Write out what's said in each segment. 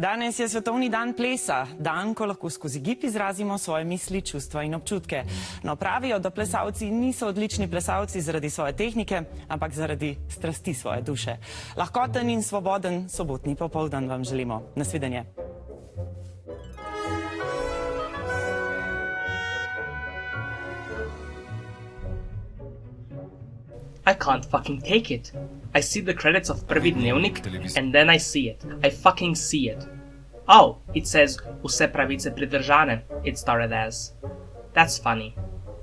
Danes je svetovni dan plesa, dan, ko lahko skozi gib izrazimo svoje misli, čustva in občutke. No, pravijo, da plesalci niso odlični plesalci zaradi svoje tehnike, ampak zaradi strasti svoje duše. Lahkoten in svoboden sobotni popoldan vam želimo. Nasvidenje. I can't fucking take it. I see the credits of Prvi Dnevnik and then I see it. I fucking see it. Oh, it says Vse pravice pridržane, it started as. That's funny.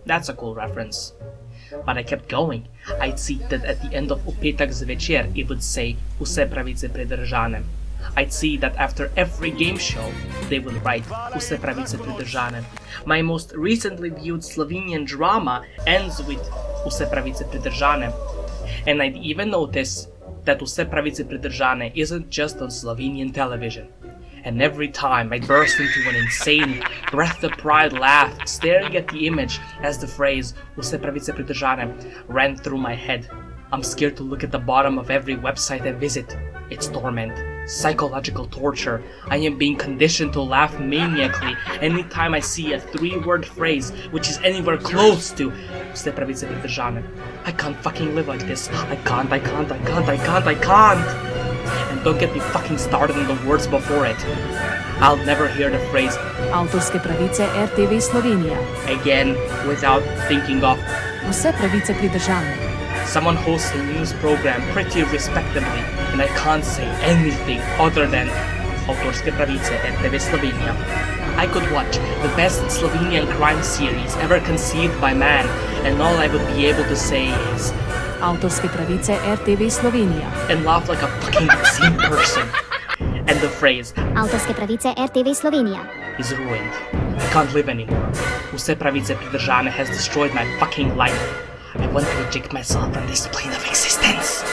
That's a cool reference. But I kept going. I'd see that at the end of Upetak zvečer it would say Vse pravice pridržane. I'd see that after every game show, they would write Vse pravice pridržane. My most recently viewed Slovenian drama ends with And I'd even notice that Vse pravice pridržane isn't just on Slovenian television. And every time I burst into an insane, breath-deprived laugh, staring at the image as the phrase Vse pravice pridržane ran through my head. I'm scared to look at the bottom of every website I visit. It's torment, psychological torture. I am being conditioned to laugh maniacally anytime I see a three-word phrase which is anywhere close to Vse pravice pridržane. I can't fucking live like this. I can't, I can't, I can't, I can't, I can't! And don't get me fucking started on the words before it. I'll never hear the phrase Avtorske pravice RTV Slovenija. again without thinking of Vse pravice pridržane. someone hosts a news program pretty respectably and I can't say anything other than Avtorske pravice RTV Slovenija. I could watch the best Slovenian crime series ever conceived by man and all I would be able to say is Avtorske pravice RTV Slovenija. and laugh like a fucking insane person. And the phrase Avtorske pravice RTV Slovenija. is ruined. I can't live anymore. Vse pravice pridržane has destroyed my fucking life. I want to eject myself from this plane of existence.